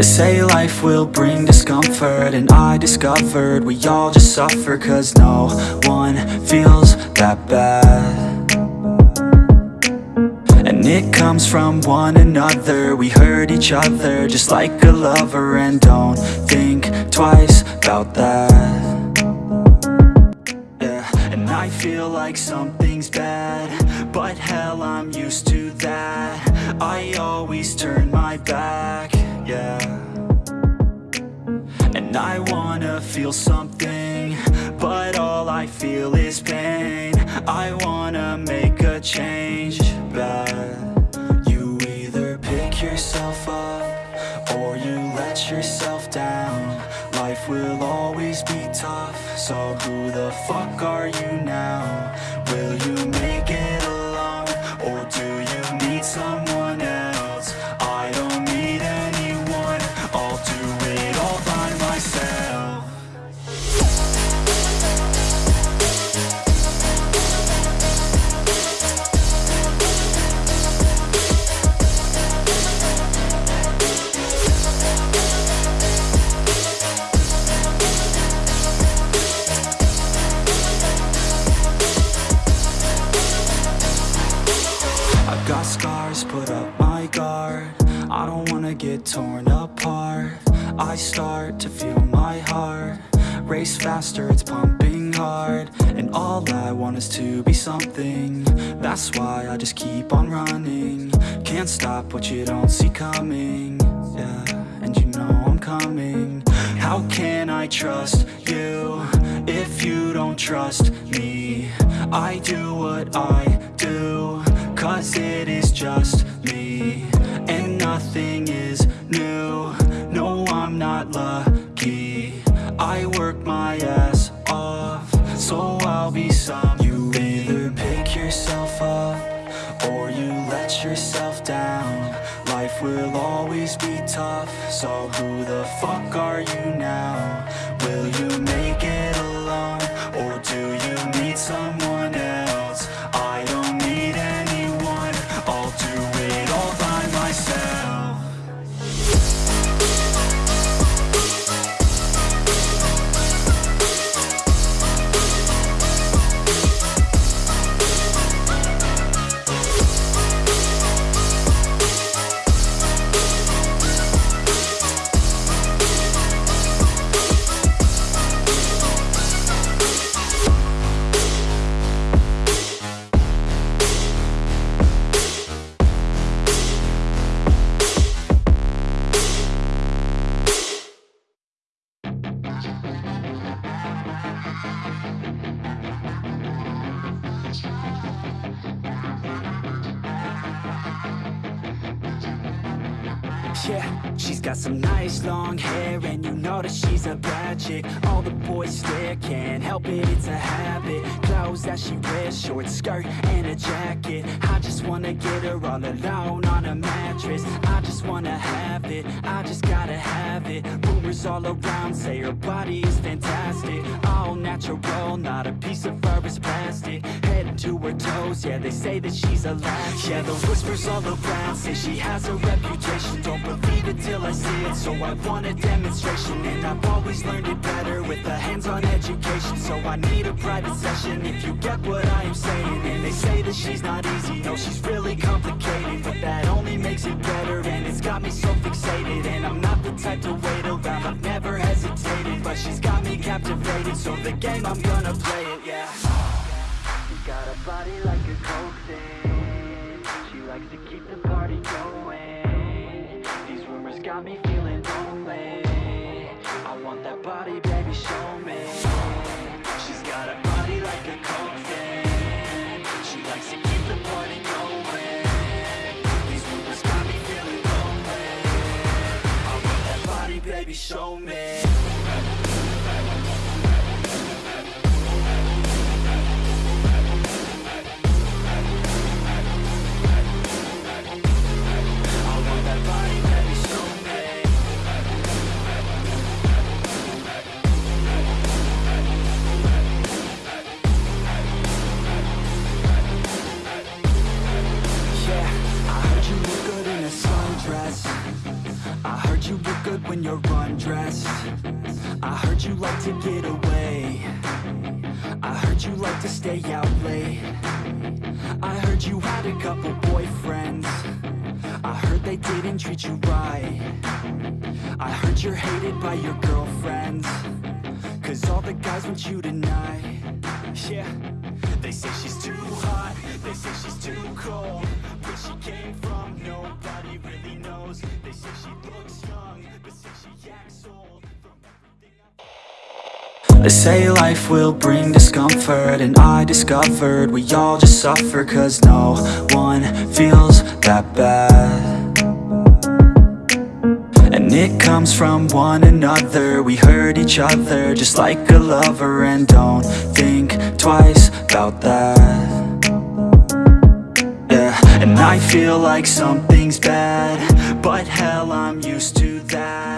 They say life will bring discomfort And I discovered we all just suffer Cause no one feels that bad. And it comes from one another We hurt each other just like a lover And don't think twice about that. Yeah, and I feel like something's bad feel is pain I wanna make a change, bad You either pick yourself up Or you let yourself down Life will always be tough So who the fuck are you now? Will you make it alone? Or do you need someone got scars, put up my guard. I don't wanna get torn apart. I start to feel my heart. Race faster, it's pumping hard. And all I want is to be something. That's why I just keep on running. Can't stop what you don't see coming. Yeah, and you know I'm coming. How can I trust you If you don't trust me? I do what I Cause it is just me And nothing is new No, I'm not lucky I work my ass off So I'll be some You either pick yourself up Or you let yourself down Life will always be tough So who the fuck are you now? Will you make it alone? Or do you need someone Yeah, she's got some nice long hair And you know that she's a bad chick. All the boys stare, can't help it, it's a habit. Clothes that she wears, short skirt and a jacket. I just wanna get her all alone on a mattress. I just wanna have it, I just gotta have it. Rumors all around say her body is fantastic. All natural, not a piece of fur is plastic. Head to her toes, yeah they say that she's a latch. Yeah the whispers all around say she has a reputation. Don't believe it till I see it, so I want a demonstration And I've always learned it better with a hands-on education. So I need a private session if you get what I am saying. And they say that she's not easy, no she's really complicated. But that only makes it better and it's got me so fixated. And I'm not the type to wait around, I've never hesitated. But she's got me captivated, so the game I'm gonna play it, yeah. She got a body like a coke thing She likes to keep the got me feeling lonely. I want that body, baby, show me. She's got a body like a coke thing She likes to keep the party going. These rumors got me feeling lonely. I want that body, baby, show me when you're undressed. I heard you like to get away. I heard you like to stay out late. I heard you had a couple boyfriends. I heard they didn't treat you right. I heard you're hated by your girlfriends. Cause all the guys want you tonight. Yeah. They say she's too hot. They say she's too cold. But she came from nobody. They say life will bring discomfort And I discovered we all just suffer Cause no one feels that bad. And it comes from one another We hurt each other just like a lover And don't think twice about that. Yeah, and I feel like something's bad But hell, I'm used to that